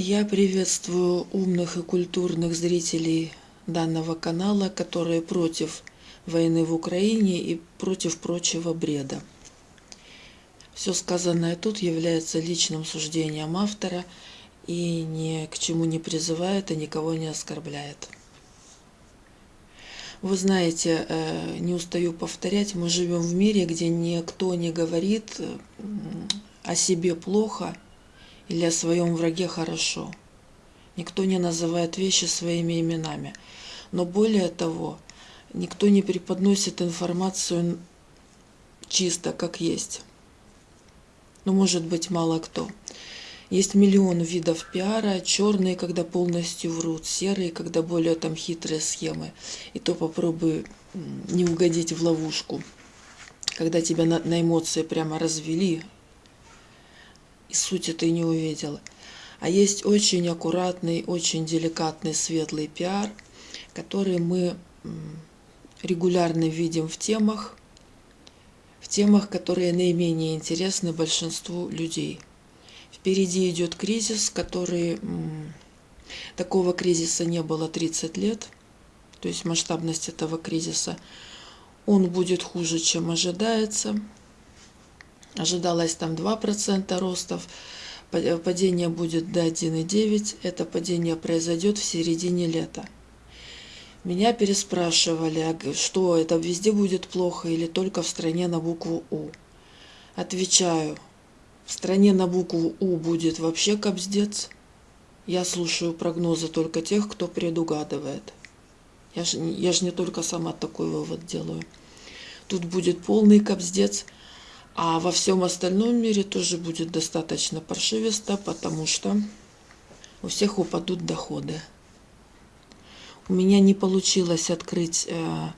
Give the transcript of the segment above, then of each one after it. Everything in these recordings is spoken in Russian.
Я приветствую умных и культурных зрителей данного канала, которые против войны в Украине и против прочего бреда. Все сказанное тут является личным суждением автора и ни к чему не призывает и никого не оскорбляет. Вы знаете, э, не устаю повторять, мы живем в мире, где никто не говорит о себе плохо или о своем враге хорошо. Никто не называет вещи своими именами. Но более того, никто не преподносит информацию чисто, как есть. Ну, может быть, мало кто. Есть миллион видов пиара, черные, когда полностью врут, серые, когда более там хитрые схемы. И то попробуй не угодить в ловушку, когда тебя на, на эмоции прямо развели, и суть ты не увидела. А есть очень аккуратный, очень деликатный, светлый пиар, который мы регулярно видим в темах, в темах, которые наименее интересны большинству людей. Впереди идет кризис, который... Такого кризиса не было 30 лет, то есть масштабность этого кризиса. Он будет хуже, чем ожидается. Ожидалось там 2% ростов, падение будет до 1,9%. Это падение произойдет в середине лета. Меня переспрашивали, а что это везде будет плохо или только в стране на букву У. Отвечаю, в стране на букву У будет вообще кобздец. Я слушаю прогнозы только тех, кто предугадывает. Я же, я же не только сама такой вывод делаю. Тут будет полный кобздец – а во всем остальном мире тоже будет достаточно паршивисто, потому что у всех упадут доходы. У меня не получилось открыть э,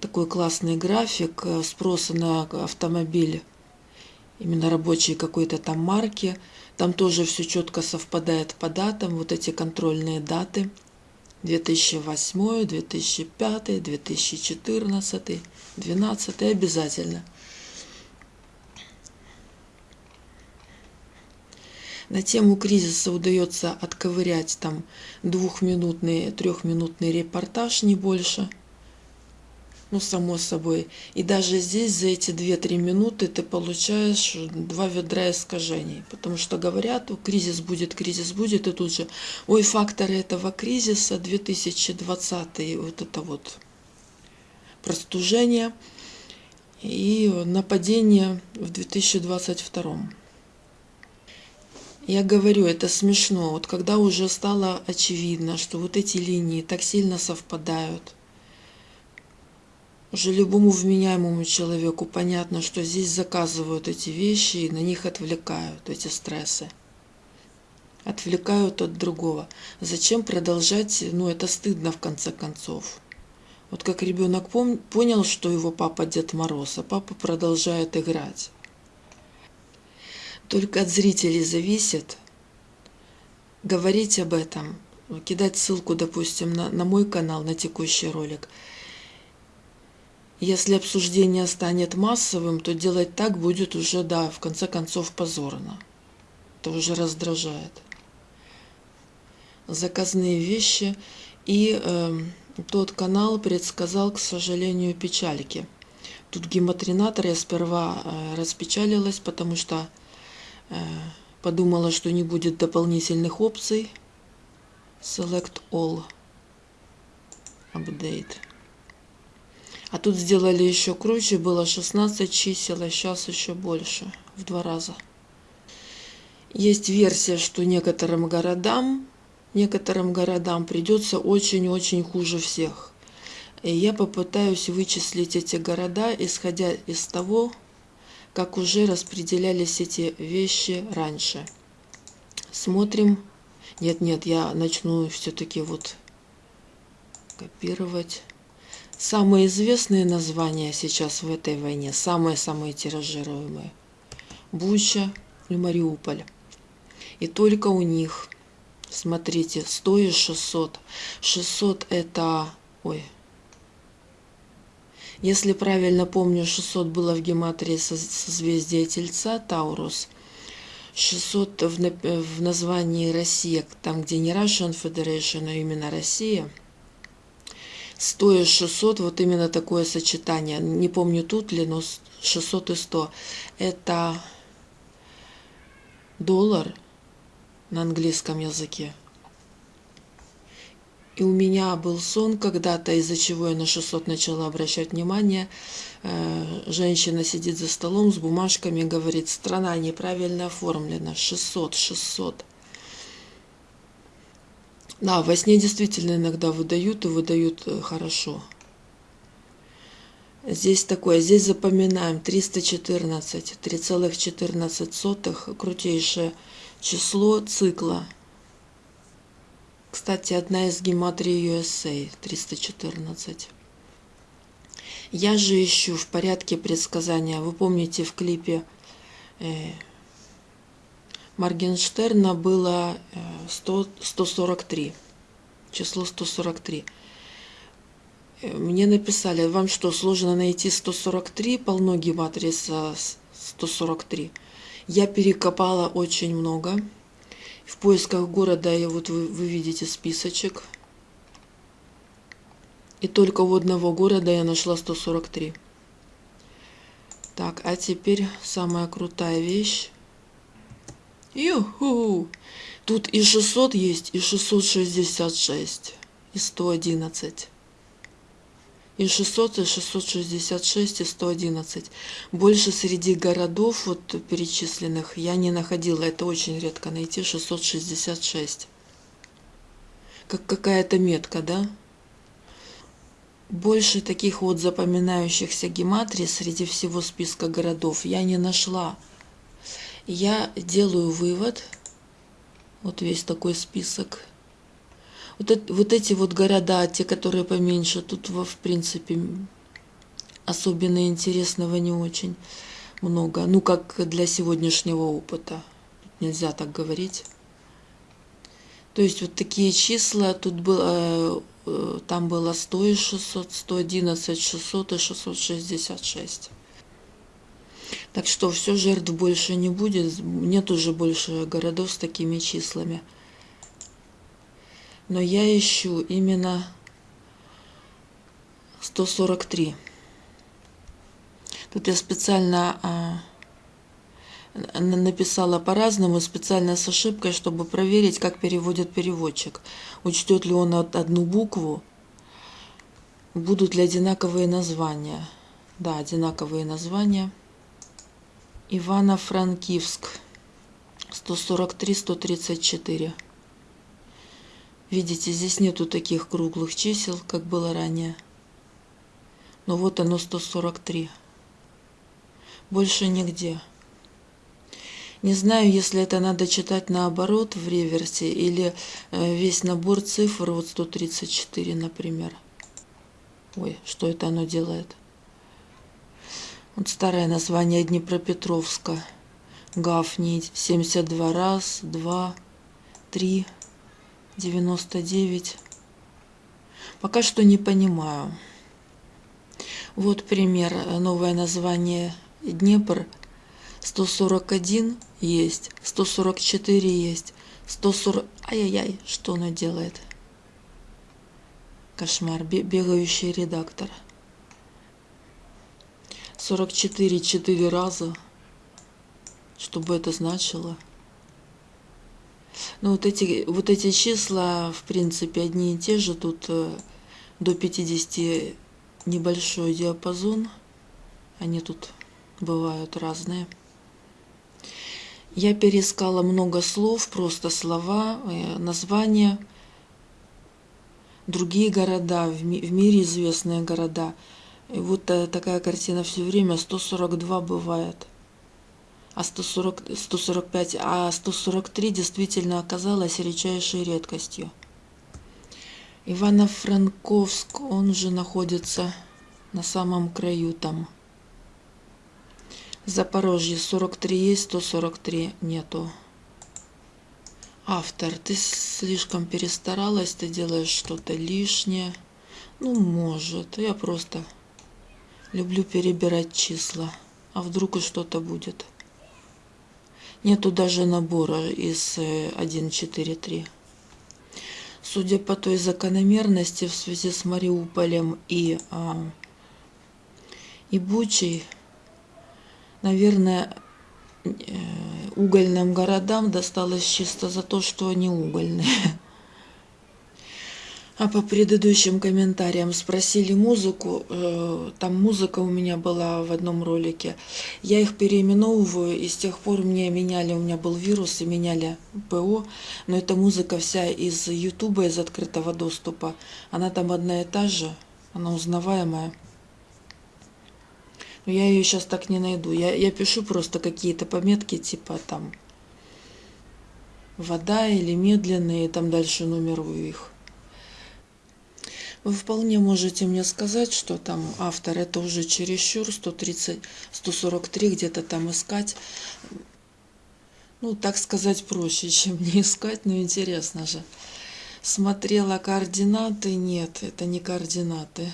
такой классный график э, спроса на автомобиль, именно рабочий какой-то там марки. Там тоже все четко совпадает по датам, вот эти контрольные даты. 2008, 2005, 2014, 2012 обязательно. На тему кризиса удается отковырять там двухминутный, трехминутный репортаж, не больше. Ну, само собой. И даже здесь за эти 2-3 минуты ты получаешь два ведра искажений. Потому что говорят, кризис будет, кризис будет, и тут же, ой, факторы этого кризиса 2020, вот это вот простужение и нападение в 2022. Я говорю, это смешно. Вот когда уже стало очевидно, что вот эти линии так сильно совпадают, уже любому вменяемому человеку понятно, что здесь заказывают эти вещи и на них отвлекают эти стрессы. Отвлекают от другого. Зачем продолжать? Ну, это стыдно в конце концов. Вот как ребенок понял, что его папа Дед Мороз, а папа продолжает играть. Только от зрителей зависит говорить об этом, кидать ссылку, допустим, на, на мой канал, на текущий ролик. Если обсуждение станет массовым, то делать так будет уже, да, в конце концов позорно. Это уже раздражает. Заказные вещи. И э, тот канал предсказал, к сожалению, печальки. Тут гематринатор я сперва э, распечалилась, потому что подумала, что не будет дополнительных опций. Select All. Update. А тут сделали еще круче, было 16 чисел, а сейчас еще больше, в два раза. Есть версия, что некоторым городам, некоторым городам придется очень-очень хуже всех. И я попытаюсь вычислить эти города, исходя из того, как уже распределялись эти вещи раньше. Смотрим. Нет, нет, я начну все-таки вот копировать. Самые известные названия сейчас в этой войне, самые-самые тиражируемые. Буча и Мариуполь. И только у них, смотрите, 100 и 600. 600 это, ой, если правильно помню, 600 было в гематрии созвездия Тельца, Таурус. 600 в, в названии Россия, там где не Russian Federation, а именно Россия. 100 и 600, вот именно такое сочетание. Не помню тут ли, но 600 и 100. Это доллар на английском языке. И у меня был сон когда-то, из-за чего я на 600 начала обращать внимание. Э, женщина сидит за столом с бумажками говорит, страна неправильно оформлена, 600, 600. Да, во сне действительно иногда выдают и выдают э, хорошо. Здесь такое, здесь запоминаем 314, 3,14, крутейшее число цикла. Кстати, одна из гематрий USA 314. Я же ищу в порядке предсказания. Вы помните, в клипе э, Моргенштерна было 100, э, 143. Число 143. Э, мне написали, вам что, сложно найти 143? Полно гематрии 143. Я перекопала очень много. В поисках города я вот вы, вы видите списочек. И только у одного города я нашла 143. Так, а теперь самая крутая вещь. Юху! Тут и 600 есть, и 666, и 111 и 600, и 666, и 111. Больше среди городов вот перечисленных я не находила. Это очень редко найти 666. Как какая-то метка, да? Больше таких вот запоминающихся гематрий среди всего списка городов я не нашла. Я делаю вывод, вот весь такой список, вот, вот эти вот города, те, которые поменьше, тут, в принципе, особенно интересного не очень много. Ну, как для сегодняшнего опыта. Нельзя так говорить. То есть вот такие числа, тут было, э, там было 100 и 600, 111, 600 и 666. Так что все жертв больше не будет, нет уже больше городов с такими числами но я ищу именно 143. Тут я специально а, написала по-разному, специально с ошибкой, чтобы проверить, как переводит переводчик. Учтет ли он одну букву, будут ли одинаковые названия. Да, одинаковые названия. Ивано-Франкивск. 143-134. Видите, здесь нету таких круглых чисел, как было ранее. Но вот оно 143. Больше нигде. Не знаю, если это надо читать наоборот в реверсе или э, весь набор цифр, вот 134, например. Ой, что это оно делает? Вот старое название Днепропетровска. Гафни 72 раз, 2, 3, 99. Пока что не понимаю. Вот пример. Новое название Днепр. 141 есть, 144 есть, 140... Ай-яй-яй, что она делает? Кошмар. Бегающий редактор. 44 четыре раза. Что бы это значило? Ну, вот эти, вот эти числа, в принципе, одни и те же. Тут э, до 50 небольшой диапазон. Они тут бывают разные. Я перескала много слов, просто слова, э, названия, другие города, в мире известные города. И вот э, такая картина все время, 142 бывает а 140, 145, а 143 действительно оказалась редчайшей редкостью. Ивано-Франковск, он же находится на самом краю там. Запорожье 43 есть, 143 нету. Автор, ты слишком перестаралась, ты делаешь что-то лишнее. Ну, может, я просто люблю перебирать числа. А вдруг и что-то будет. Нету даже набора из 1.4.3. Э, Судя по той закономерности в связи с Мариуполем и, а, и Бучей, наверное, э, угольным городам досталось чисто за то, что они угольные. А по предыдущим комментариям спросили музыку. Э, там музыка у меня была в одном ролике. Я их переименовываю, и с тех пор мне меняли, у меня был вирус, и меняли ПО. Но эта музыка вся из Ютуба, из открытого доступа. Она там одна и та же, она узнаваемая. Но я ее сейчас так не найду. Я, я пишу просто какие-то пометки, типа там вода или медленные, там дальше нумерую их. Вы вполне можете мне сказать, что там автор это уже чересчур, 130, 143 где-то там искать. Ну, так сказать, проще, чем не искать, но интересно же. Смотрела координаты, нет, это не координаты.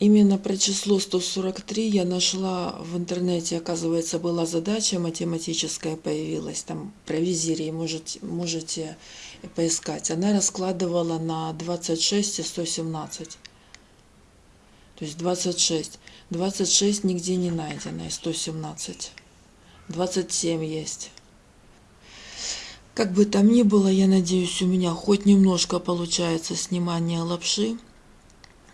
Именно про число 143 я нашла в интернете, оказывается, была задача математическая появилась, там про визирей можете, можете поискать. Она раскладывала на 26 и 117. То есть 26. 26 нигде не найдено и 117. 27 есть. Как бы там ни было, я надеюсь, у меня хоть немножко получается снимание лапши.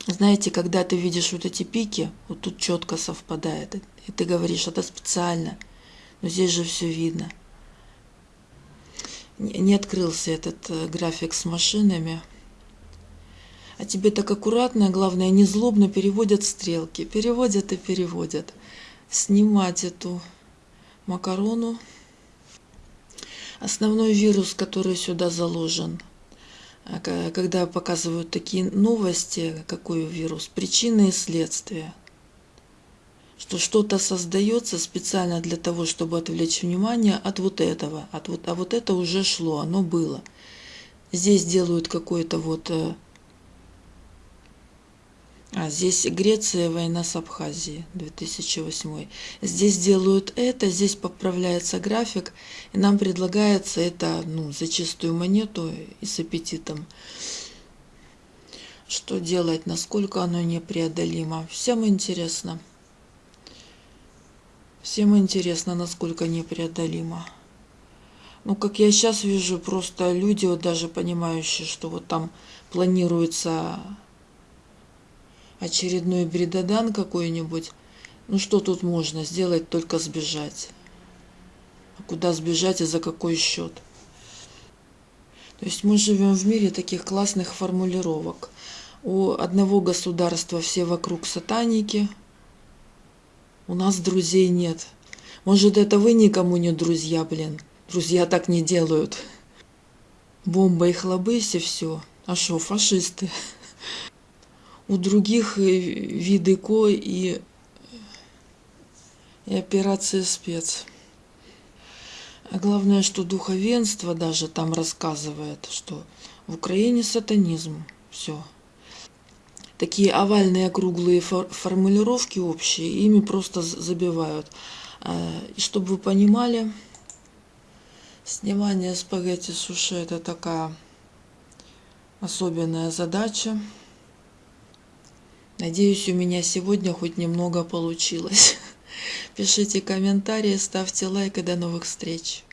Знаете, когда ты видишь вот эти пики, вот тут четко совпадает, и ты говоришь, это специально, но здесь же все видно. Не открылся этот э, график с машинами. А тебе так аккуратно, главное, не злобно переводят стрелки. Переводят и переводят. Снимать эту макарону. Основной вирус, который сюда заложен – а когда показывают такие новости, какой вирус, причины и следствия, что что-то создается специально для того, чтобы отвлечь внимание от вот этого, от вот, а вот это уже шло, оно было. Здесь делают какой-то вот э, а здесь Греция, война с Абхазией, 2008. Здесь делают это, здесь поправляется график, и нам предлагается это ну, за чистую монету и с аппетитом. Что делать, насколько оно непреодолимо. Всем интересно. Всем интересно, насколько непреодолимо. Ну, как я сейчас вижу, просто люди, вот даже понимающие, что вот там планируется очередной бредадан какой-нибудь, ну что тут можно сделать, только сбежать. А куда сбежать и за какой счет? То есть мы живем в мире таких классных формулировок. У одного государства все вокруг сатаники, у нас друзей нет. Может, это вы никому не друзья, блин. Друзья так не делают. Бомба и хлобысь и все. А что, фашисты? у других виды ко и, и операции спец. А главное, что духовенство даже там рассказывает, что в Украине сатанизм. Все. Такие овальные округлые формулировки общие, ими просто забивают. А, и чтобы вы понимали, снимание спагетти суши это такая особенная задача. Надеюсь, у меня сегодня хоть немного получилось. Пишите комментарии, ставьте лайк и до новых встреч.